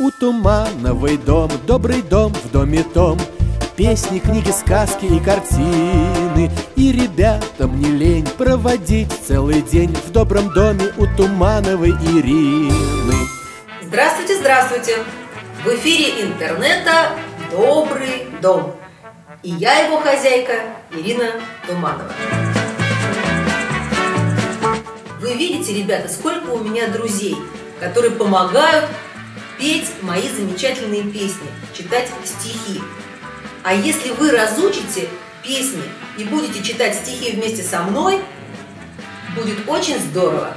У Тумановый дом, добрый дом в доме том. Песни, книги, сказки и картины. И ребятам не лень проводить целый день В добром доме у Тумановой Ирины. Здравствуйте, здравствуйте! В эфире интернета «Добрый дом» И я его хозяйка Ирина Туманова. Вы видите, ребята, сколько у меня друзей, которые помогают петь мои замечательные песни, читать стихи. А если вы разучите песни и будете читать стихи вместе со мной, будет очень здорово.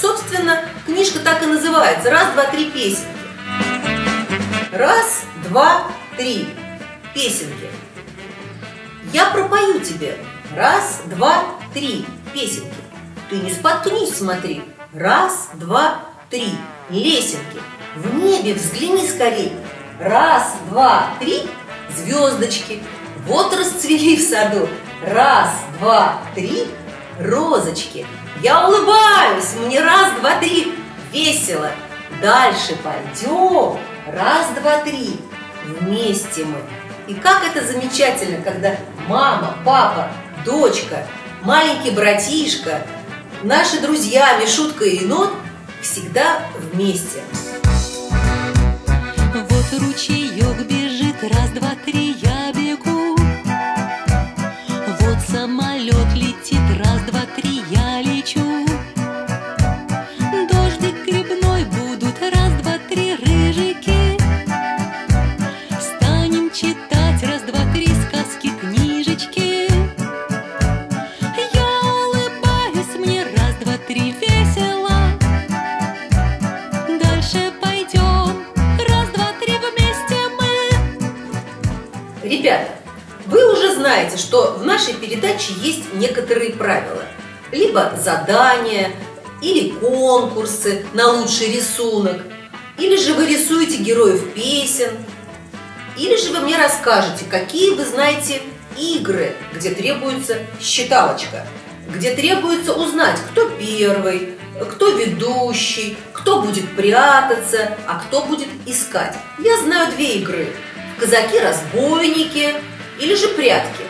Собственно, книжка так и называется «Раз, два, три песенки». Раз, два, три песенки. Я пропою тебе раз, два, три песенки. Ты не споткнись, смотри. Раз, два, три лесенки. В небе взгляни скорей. Раз, два, три звездочки. Вот расцвели в саду. Раз, два, три, розочки. Я улыбаюсь, мне раз, два, три, весело. Дальше пойдем. Раз, два, три. Вместе мы. И как это замечательно, когда мама, папа, дочка, маленький братишка, наши друзья Мишутка и Енот всегда вместе. Вот ручеек бежит, раз, два, три, я знаете, что в нашей передаче есть некоторые правила. Либо задания, или конкурсы на лучший рисунок, или же вы рисуете героев песен, или же вы мне расскажете, какие вы знаете игры, где требуется считалочка, где требуется узнать, кто первый, кто ведущий, кто будет прятаться, а кто будет искать. Я знаю две игры. Казаки-разбойники или же прятки?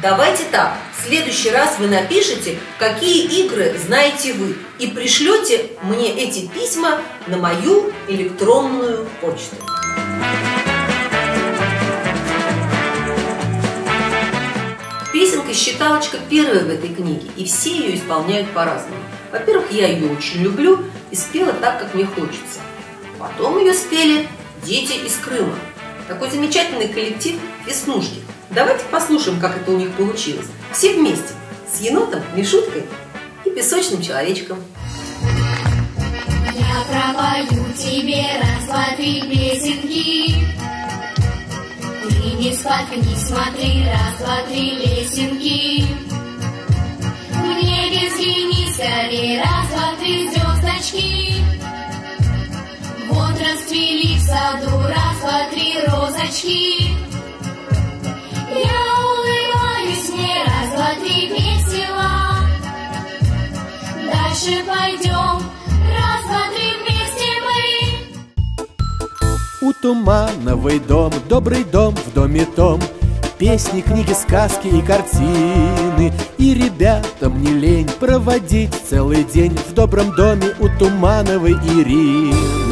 Давайте так, в следующий раз вы напишите, какие игры знаете вы, и пришлете мне эти письма на мою электронную почту. Песенка «Считалочка» первая в этой книге, и все ее исполняют по-разному. Во-первых, я ее очень люблю и спела так, как мне хочется. Потом ее спели дети из Крыма – такой замечательный коллектив «Веснушки». Давайте послушаем, как это у них получилось. Все вместе, с енотом, Мишуткой и песочным человечком. Я пропою тебе раз, два, три песенки. Ты не споткнись, смотри, раз, два, три лесенки. Розочки. Я улыбаюсь, мне раз, два, три весело. Дальше пойдем, раз, два, три вместе мы. У Тумановый дом, добрый дом в доме том, Песни, книги, сказки и картины И ребятам не лень проводить целый день В добром доме у Тумановой Ирины